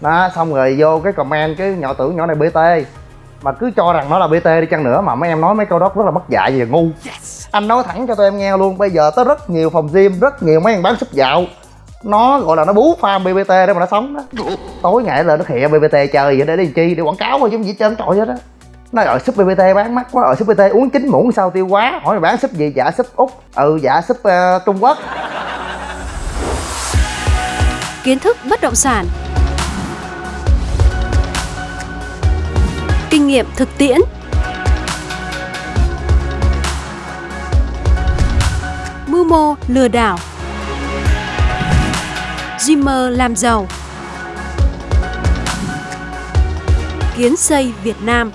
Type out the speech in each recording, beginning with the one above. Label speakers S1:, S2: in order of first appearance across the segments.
S1: đó xong rồi vô cái comment cái nhỏ tưởng nhỏ này bt mà cứ cho rằng nó là bt đi chăng nữa mà mấy em nói mấy câu đó rất là mất dạy và ngu. Anh nói thẳng cho tụi em nghe luôn bây giờ tới rất nhiều phòng gym rất nhiều mấy em bán súp dạo nó gọi là nó bú farm bbt để mà nó sống đó. Tối ngày lên nó khịa bbt chơi vậy để đi chi? Để quảng cáo thôi chứ gì trơn trọi hết á. Nó ở súp bbt bán mắc quá ở súp bt uống chín muỗng sao tiêu quá. Hỏi bán súp gì? Dạ súp úc. Ừ dạ súp uh, trung quốc.
S2: Kiến thức bất động sản kinh nghiệm thực tiễn. Mưu mô lừa đảo. Dreamer làm giàu. Kiến xây Việt Nam.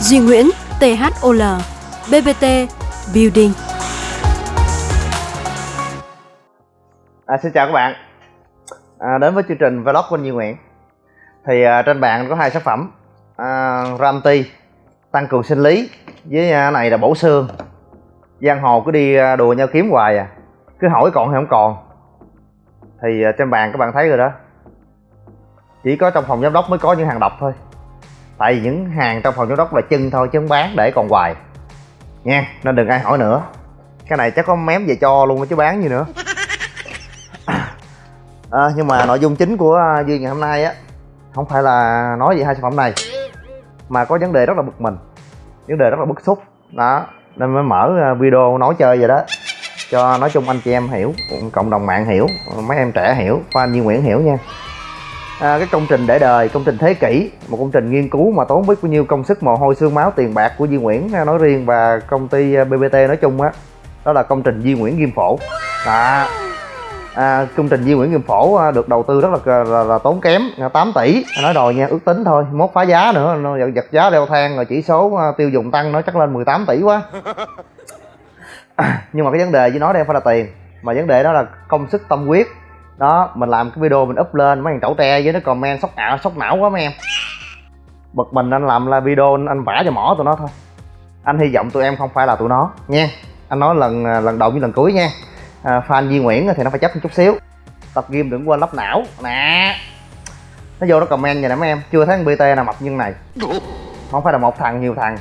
S2: Duy Nguyễn THOL BBT Building.
S1: À, Xin chào các bạn. À, Đến với chương trình Vlog của Duy Nguyễn. Thì à, trên bàn có hai sản phẩm. À, Ramti Tăng cường sinh lý Với à, này là bổ xương Giang hồ cứ đi à, đùa nhau kiếm hoài à. Cứ hỏi còn hay không còn. Thì à, trên bàn các bạn thấy rồi đó. Chỉ có trong phòng giám đốc mới có những hàng độc thôi. Tại vì những hàng trong phòng giám đốc là chân thôi chứ không bán để còn hoài. Nha nên đừng ai hỏi nữa. Cái này chắc có mém về cho luôn chứ bán gì nữa. À, nhưng mà nội dung chính của à, duy ngày hôm nay á không phải là nói về hai sản phẩm này mà có vấn đề rất là bực mình vấn đề rất là bức xúc. Đó nên mới mở à, video nói chơi vậy đó. Cho nói chung anh chị em hiểu cộng đồng mạng hiểu mấy em trẻ hiểu fan Duy Nguyễn hiểu nha. À, cái công trình để đời công trình thế kỷ một công trình nghiên cứu mà tốn biết bao nhiêu công sức mồ hôi xương máu tiền bạc của Duy Nguyễn à, nói riêng và công ty à, BBT nói chung á đó, đó là công trình Duy Nguyễn Ghim Phổ. Đó. À, công trình di Nguyễn Kim Phổ à, được đầu tư rất là, là, là tốn kém à, 8 tỷ. À, nói rồi nha ước tính thôi mốt phá giá nữa nó giật giá leo thang rồi chỉ số à, tiêu dùng tăng nó chắc lên 18 tỷ quá. À, nhưng mà cái vấn đề với nó đây phải là tiền mà vấn đề đó là công sức tâm huyết. Đó mình làm cái video mình up lên mấy thằng chẩu tre với nó comment sốc ảo sốc não quá mấy em. Bực mình anh làm là video anh vả cho mỏ tụi nó thôi. Anh hy vọng tụi em không phải là tụi nó nha. Anh nói lần à, lần đầu với lần cuối nha à, fan Duy Nguyễn thì nó phải chấp một chút xíu. Tập game đừng quên lắp não. Nè. Nó vô nó comment vậy nè mấy em. Chưa thấy BT nào mập như này. Không phải là một thằng nhiều thằng.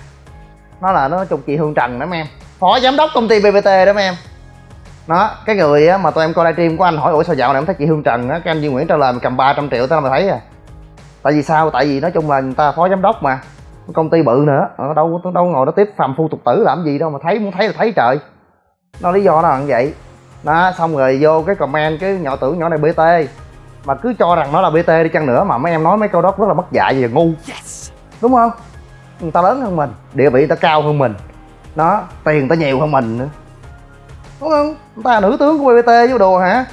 S1: Nó là nó chung chị Hương Trần đó mấy em. Phó giám đốc công ty BBT đó mấy em. Đó cái người á mà tụi em coi livestream của anh hỏi ủa sao dạo này em thấy chị hương trần á cái anh duy nguyễn trả lời cầm 300 triệu tao mà thấy à. Tại vì sao? Tại vì nói chung là người ta phó giám đốc mà. Công ty bự nữa. Ở đâu đâu ngồi đó tiếp phàm phu tục tử làm gì đâu mà thấy muốn thấy là thấy trời. Nó lý do nó là như vậy đó xong rồi vô cái comment cái nhỏ tưởng nhỏ này bt mà cứ cho rằng nó là bt đi chăng nữa mà mấy em nói mấy câu đó rất là mất dạy và ngu. Đúng không? Người ta lớn hơn mình địa vị người ta cao hơn mình. Nó tiền người ta nhiều hơn mình nữa. Đúng không? Người ta là nữ tướng của bbt với đồ hả?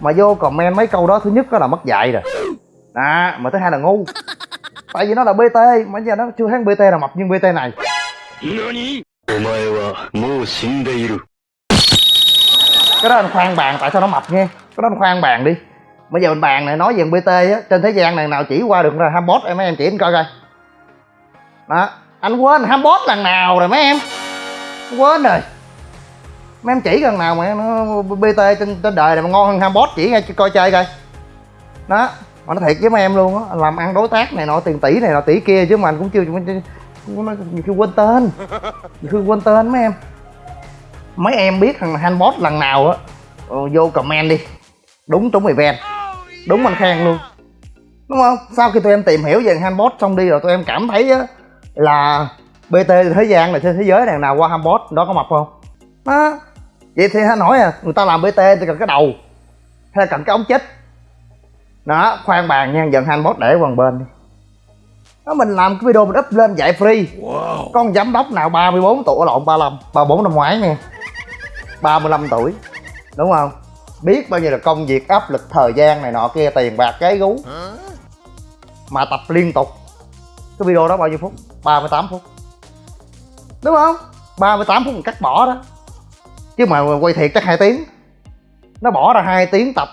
S1: Mà vô comment mấy câu đó thứ nhất đó là mất dạy rồi. À mà thứ hai là ngu. Tại vì nó là bt mà giờ nó chưa thấy bt nào mập như bt này cái đó anh khoan bàn tại sao nó mập nghe? Cái đó anh khoan bàn đi. Bây giờ mình bàn này nói về bt á trên thế gian này nào chỉ qua được ra ham em mấy em chỉ anh coi coi. Đó anh quên ham bot lần nào rồi mấy em? Quên rồi. Mấy em chỉ lần nào mà nó bt trên, trên đời này mà ngon hơn hambot chỉ ngay coi chơi coi. Đó mà nó thiệt với mấy em luôn á làm ăn đối tác này nọ tiền tỷ này nọ tỷ kia chứ mà anh cũng chưa nhiều khi quên tên. Nhiều khi quên tên mấy em mấy em biết thằng handbot lần nào á. Ờ, vô comment đi. Đúng trúng event đúng anh khen luôn. Đúng không? Sau khi tụi em tìm hiểu về handbot xong đi rồi tụi em cảm thấy á là bt thế gian này trên thế giới này nào qua handbot đó có mập không? Đó vậy thì anh hỏi à người ta làm bt thì cần cái đầu hay là cần cái ống chết? Đó khoan bàn nha dần hai bot để quần bên đi. Đó mình làm cái video mình up lên dạy free. Wow. con giám đốc nào 34 tuổi lộn 35 34 năm ngoái nha 35 tuổi. Đúng không? Biết bao nhiêu là công việc áp lực thời gian này nọ kia tiền bạc cái gú. Mà tập liên tục. Cái video đó bao nhiêu phút? 38 phút. Đúng không? 38 phút mình cắt bỏ đó. Chứ mà quay thiệt chắc hai tiếng. Nó bỏ ra hai tiếng tập.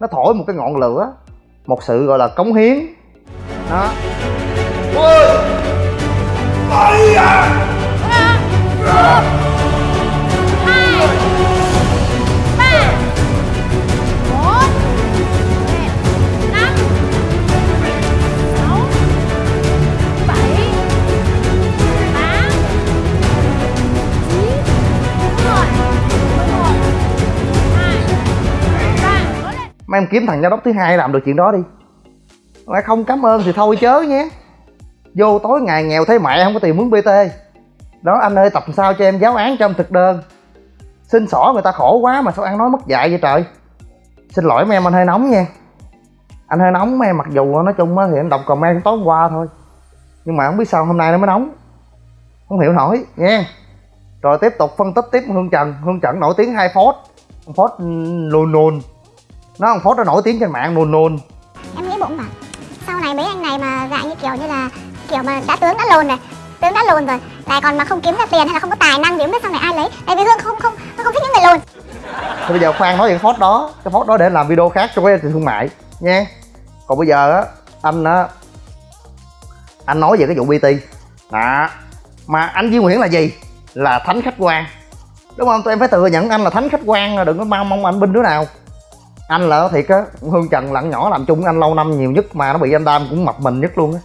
S1: Nó thổi một cái ngọn lửa. Một sự gọi là cống hiến. Đó. Ôi! Ôi à mà em kiếm thằng giám đốc thứ hai làm được chuyện đó đi. Mà không cảm ơn thì thôi chớ nhé. Vô tối ngày nghèo thấy mẹ không có tiền muốn bt đó, anh ơi, tập sao cho em giáo án cho em thực đơn. Xin xỏ người ta khổ quá mà sao ăn nói mất dạy vậy trời? Xin lỗi mấy em, anh hơi nóng nha. Anh hơi nóng mấy em, mặc dù nói chung thì anh đọc comment tối hôm qua thôi. Nhưng mà không biết sao hôm nay nó mới nóng. Không hiểu nổi, nha. Rồi tiếp tục phân tích tiếp hương trần. Hương trần nổi tiếng hai phốt. Phốt ừ, lùn lùn nó ông phốt nó nổi tiếng trên mạng nôn nôn
S3: em nghĩ bụng mà. Sau này mấy anh này mà dạng như kiểu như là kiểu mà đã tướng đã lồn này tướng đã lồn rồi lại còn mà không kiếm ra tiền hay là không có tài năng thì không biết sau này ai lấy. Tại vì hương không không không thích những người lồn.
S1: Thì bây giờ khoan nói chuyện phốt đó cái phốt đó để làm video khác cho cái thương mại nha còn bây giờ á anh á anh nói về cái vụ bt đó. Mà anh Duy Nguyễn là gì? Là thánh khách quan. Đúng không? Tụi em phải thừa nhận anh là thánh khách quan đừng có mong mong anh binh đứa nào anh là thiệt á, hương trần lặng nhỏ làm chung với anh lâu năm nhiều nhất mà nó bị anh đam cũng mập mình nhất luôn á.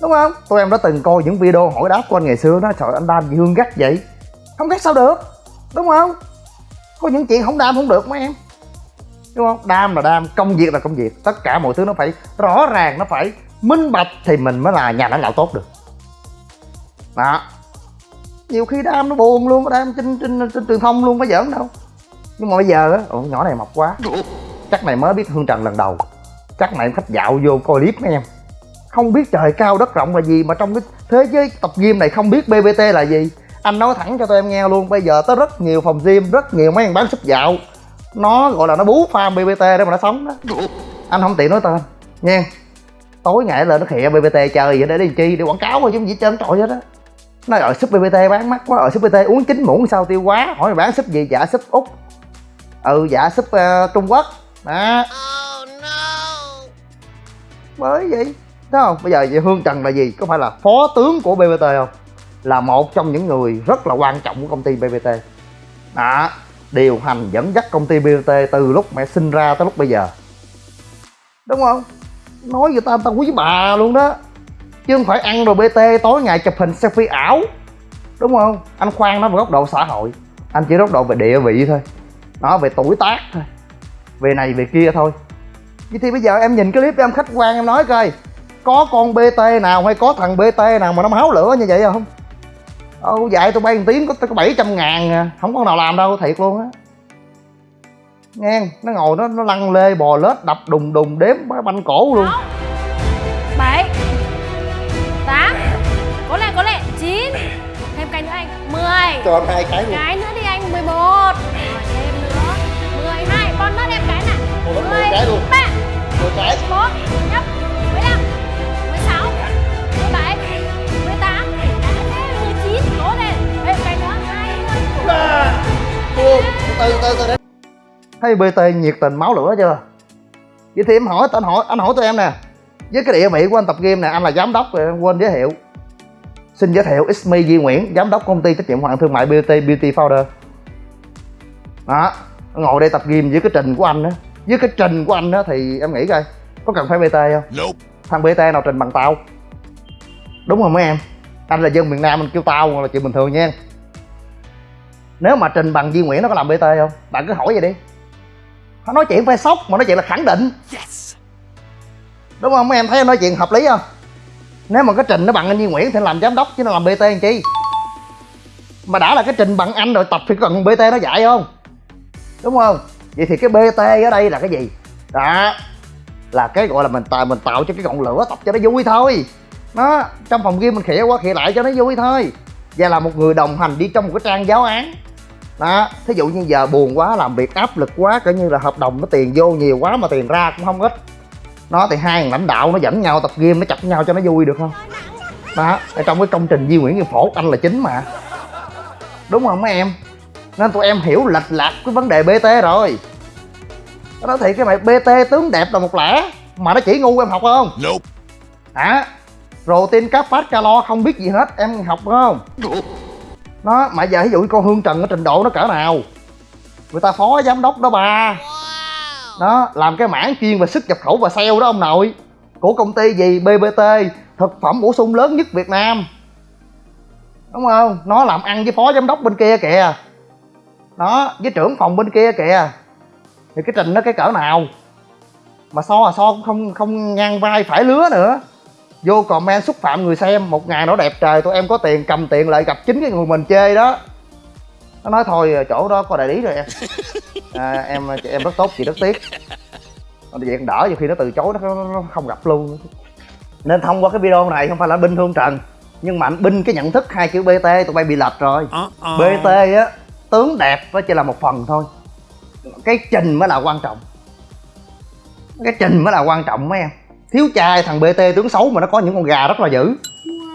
S1: Đúng không? Tụi em đã từng coi những video hỏi đáp của anh ngày xưa đó, trời, anh đam gì hương gắt vậy? Không gắt sao được, đúng không? Có những chuyện không đam không được mấy em. Đúng không? Đam là đam, công việc là công việc, tất cả mọi thứ nó phải rõ ràng, nó phải minh bạch thì mình mới là nhà lãnh đạo tốt được. Đó. Nhiều khi đam nó buồn luôn, đam trên trên trên truyền thông luôn có giỡn đâu nhưng mà bây giờ á nhỏ này mập quá. Chắc này mới biết hương trần lần đầu. Chắc này khách dạo vô coi clip mấy em. Không biết trời cao đất rộng là gì, mà trong cái thế giới tập gym này không biết bbt là gì. Anh nói thẳng cho tụi em nghe luôn, bây giờ tới rất nhiều phòng gym, rất nhiều mấy anh bán súp dạo. Nó gọi là nó bú farm bbt để mà nó sống đó. Anh không tiện nói tên. Nha tối ngày lên nó khịa bbt chơi vậy để đi chi, để quảng cáo thôi chứ gì trơn trọi hết á nói ở súp bbt bán mắc quá ở súp bt uống chín muỗng sao tiêu quá hỏi bán súp gì dạ súp úc ừ dạ súp uh, trung quốc. Đó. Mới vậy thấy không? Bây giờ vậy hương trần là gì? Có phải là phó tướng của bbt không? Là một trong những người rất là quan trọng của công ty bbt đó điều hành dẫn dắt công ty bbt từ lúc mẹ sinh ra tới lúc bây giờ. Đúng không? Nói người ta người ta quý bà luôn đó. Chứ không phải ăn rồi bt tối ngày chụp hình selfie ảo. Đúng không? Anh khoan nó về góc độ xã hội. Anh chỉ góc độ về địa vị thôi nó về tuổi tác thôi. Về này về kia thôi. Vậy thì bây giờ em nhìn cái clip em khách quan em nói coi có con bt nào hay có thằng bt nào mà nó máu lửa như vậy không? Ồ dạy tụi bay một tiếng có có 700 ngàn à. không có nào làm đâu thiệt luôn á. Nghe nó ngồi nó nó lăn lê bò lết đập đùng đùng đếm banh cổ luôn.
S4: Bảy tám có lẽ có lẽ chín. Thêm cái nữa anh mười.
S1: Cho em hai cái luôn.
S4: Cái nữa đi anh mười một mười hai còn nữa em cái
S1: Ủa, mười
S4: mười
S1: cái luôn.
S4: ba
S1: một cái.
S4: một nhấp mười lăm mười sáu mười bảy mười tám. Mười chín. Cố lên thêm cái nữa hai mươi
S1: từ từ từ thấy bt nhiệt tình máu lửa chưa? Vậy thì em hỏi anh hỏi anh hỏi tụi em nè. Với cái địa vị của anh tập game nè anh là giám đốc rồi em quên giới thiệu. Xin giới thiệu It's me Duy Nguyễn giám đốc công ty trách nhiệm hữu hạn thương mại BT Beauty Powder đó ngồi đây tập gym với cái trình của anh á. Với cái trình của anh á thì em nghĩ coi có cần phải BT không? Thằng BT nào trình bằng tao? Đúng không mấy em? Anh là dân miền Nam anh kêu tao là chuyện bình thường nha. Nếu mà trình bằng Duy Nguyễn nó có làm BT không? Bạn cứ hỏi vậy đi. Nó nói chuyện phải sốc mà nói chuyện là khẳng định. Đúng không mấy em? Thấy em nói chuyện hợp lý không? Nếu mà cái trình nó bằng anh Duy Nguyễn thì làm giám đốc chứ nó làm BT làm chi? Mà đã là cái trình bằng anh rồi tập thì cần BT nó dạy không đúng không? Vậy thì cái BT ở đây là cái gì? Đó, là cái gọi là mình tạo mình tạo cho cái ngọn lửa tập cho nó vui thôi. Nó trong phòng game mình khỉa qua khỉa lại cho nó vui thôi. Và là một người đồng hành đi trong một cái trang giáo án. Đó, thí dụ như giờ buồn quá, làm việc áp lực quá, coi như là hợp đồng nó tiền vô nhiều quá mà tiền ra cũng không ít. Nó thì hai lãnh đạo nó dẫn nhau tập game nó chặt nhau cho nó vui được không? Đó, ở trong cái công trình Di Nguyễn Như Phổ, anh là chính mà. Đúng không mấy em? Nên tụi em hiểu lệch lạc cái vấn đề BT rồi. Nó nói thiệt cái mày BT tướng đẹp là một lẽ mà nó chỉ ngu em học không?
S5: Nope.
S1: hả? Protein cáp phát calo không biết gì hết em học không? Nó mà giờ ví dụ con hương trần cái trình độ nó cỡ nào? Người ta phó giám đốc đó bà đó làm cái mảng chuyên về xuất nhập khẩu và sale đó ông nội. Của công ty gì? Bbt thực phẩm bổ sung lớn nhất việt nam. Đúng không? Nó làm ăn với phó giám đốc bên kia kìa đó với trưởng phòng bên kia kìa. Thì cái trình nó cái cỡ nào? Mà so là so cũng không không ngang vai phải lứa nữa. Vô comment xúc phạm người xem một ngày nó đẹp trời tụi em có tiền cầm tiền lại gặp chính cái người mình chê đó. Nó nói thôi chỗ đó có đại lý rồi em. À, em em rất tốt chị rất tiếc. Vậy còn đỡ nhiều khi nó từ chối nó, nó không gặp luôn. Nên thông qua cái video này không phải là binh thương trần nhưng mà anh binh cái nhận thức hai chữ bt tụi bay bị lệch rồi. Bt á tướng đẹp nó chỉ là một phần thôi. Cái trình mới là quan trọng. Cái trình mới là quan trọng mấy em. Thiếu trai thằng bt tướng xấu mà nó có những con gà rất là dữ.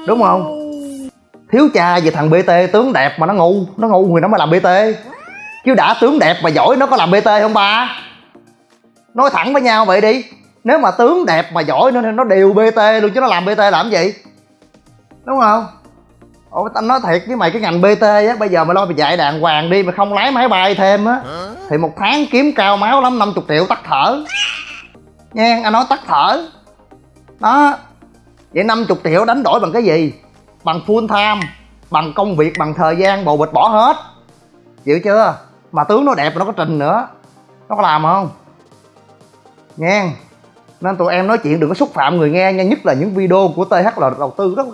S1: Đúng không? Thiếu trai về thằng bt tướng đẹp mà nó ngu nó ngu thì nó mới làm bt chứ đã tướng đẹp mà giỏi nó có làm bt không ba? Nói thẳng với nhau vậy đi. Nếu mà tướng đẹp mà giỏi nó nó đều bt luôn chứ nó làm bt làm gì? Đúng không? Ủa tao nói thiệt với mày cái ngành bt á bây giờ mày lo mày dạy đàng hoàng đi mà không lái máy bay thêm á thì một tháng kiếm cao máu lắm 50 triệu tắt thở. Nha anh nói tắt thở. Đó vậy 50 triệu đánh đổi bằng cái gì? Bằng full time bằng công việc bằng thời gian bồ bịch bỏ hết. Chịu chưa? Mà tướng nó đẹp nó có trình nữa. Nó có làm không? Nha nên tụi em nói chuyện đừng có xúc phạm người nghe nha nhất là những video của th là đầu tư rất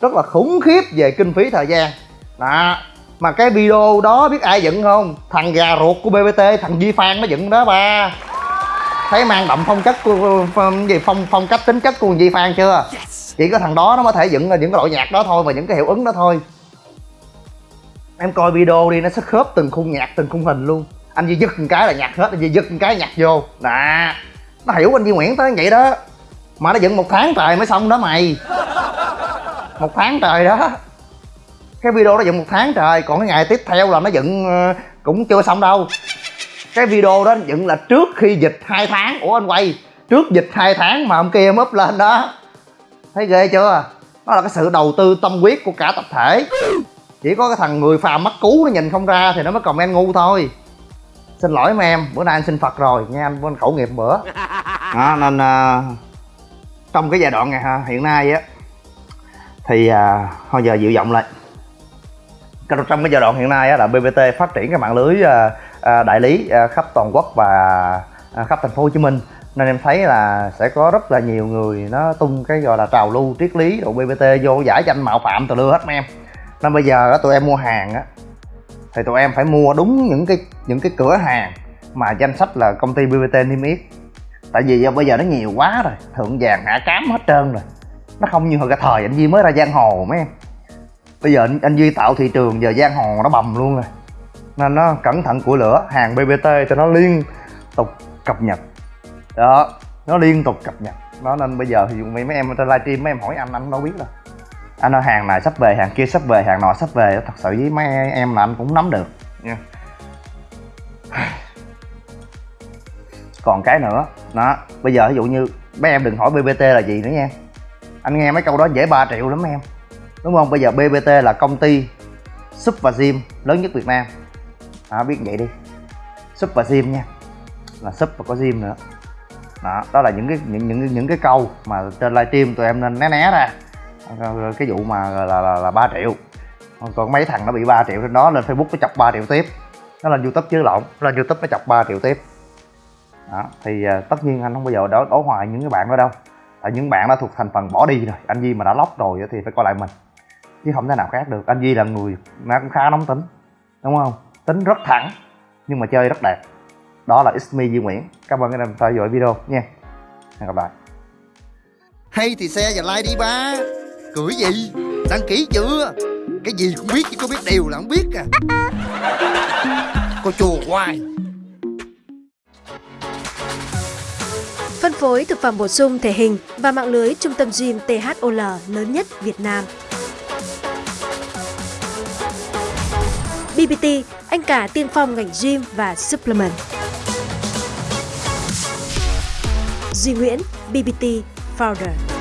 S1: rất là khủng khiếp về kinh phí thời gian. Đó. Mà cái video đó biết ai dựng không? Thằng gà ruột của bbt thằng di phan nó dựng đó, ba. Thấy mang đậm phong cách của gì, phong phong cách tính chất của di phan chưa? Chỉ có thằng đó nó mới thể dựng những cái loại nhạc đó thôi và những cái hiệu ứng đó thôi. Em coi video đi, nó sẽ khớp từng khung nhạc, từng khung hình luôn. Anh duy dứt một cái là nhạc hết, anh duy dứt một cái nhạc vô. Nè nó hiểu anh duy nguyễn tới vậy đó. Mà nó dựng một tháng trời mới xong đó mày một tháng trời đó. Cái video đó dựng một tháng trời còn cái ngày tiếp theo là nó dựng ờ, cũng chưa xong đâu. Cái video đó dựng là trước khi dịch 2 tháng. Ủa anh quay trước dịch 2 tháng mà ông kia em up lên đó. Thấy ghê chưa? Đó là cái sự đầu tư tâm huyết của cả tập thể. Chỉ có cái thằng người phàm mắt cú nó nhìn không ra thì nó mới comment ngu thôi. Xin lỗi mấy em bữa nay anh xin phật rồi. Nha anh anh khẩu nghiệp bữa. Đó, nên uh, trong cái giai đoạn này hiện nay á thì à, thôi giờ dịu giọng lại. Trong cái giai đoạn hiện nay á, là bbt phát triển cái mạng lưới à, à, đại lý à, khắp toàn quốc và à, khắp thành phố hồ chí minh. Nên em thấy là sẽ có rất là nhiều người nó tung cái gọi là trào lưu triết lý đồ bbt vô giải danh mạo phạm từ lưa hết mấy em. Nên bây giờ á, tụi em mua hàng á thì tụi em phải mua đúng những cái những cái cửa hàng mà danh sách là công ty bbt niêm yết. Tại vì bây giờ nó nhiều quá rồi thượng vàng hạ cám hết trơn rồi nó không như hồi cái thời anh duy mới ra giang hồ mấy em. Bây giờ anh, anh duy tạo thị trường giờ giang hồ nó bầm luôn rồi. Nên nó cẩn thận của lửa hàng bbt cho nó liên tục cập nhật. Đó nó liên tục cập nhật. Đó nên bây giờ thì mấy mấy em trên livestream mấy em hỏi anh anh đâu biết đâu. Anh ơi hàng này sắp về hàng kia sắp về hàng nọ sắp về thật sự với mấy em là anh cũng nắm được nha. Còn cái nữa đó bây giờ ví dụ như mấy em đừng hỏi bbt là gì nữa nha anh nghe mấy câu đó dễ 3 triệu lắm em. Đúng không? Bây giờ bbt là công ty súp và gym lớn nhất việt nam. Đó biết vậy đi. Súp và gym nha. Là súp và có gym nữa. Đó đó là những cái những những những cái câu mà trên livestream tụi em nên né né ra. Cái vụ mà là là, là 3 triệu. Còn mấy thằng nó bị 3 triệu trên đó lên facebook nó chọc 3 triệu tiếp. Nó lên youtube chứ lộn nó lên youtube nó chọc 3 triệu tiếp. Đó thì à, tất nhiên anh không bao giờ đổ hoài những cái bạn đó đâu tại những bạn đã thuộc thành phần bỏ đi rồi, anh Duy mà đã lóc rồi thì phải coi lại mình. Chứ không thể nào khác được. Anh Duy là người mà cũng khá nóng tính, đúng không? Tính rất thẳng, nhưng mà chơi rất đẹp. Đó là It's me Duy Nguyễn. Cảm ơn các em theo dõi video nha. Hẹn gặp lại.
S5: Hay thì xe và like đi ba. Cười gì? Đăng ký chưa? Cái gì cũng biết, chứ có biết điều là không biết à. Cô chùa hoài.
S2: Phân phối thực phẩm bổ sung thể hình và mạng lưới trung tâm gym THOL lớn nhất Việt Nam. BBT, anh cả tiên phong ngành gym và supplement. Duy Nguyễn, BBT Founder.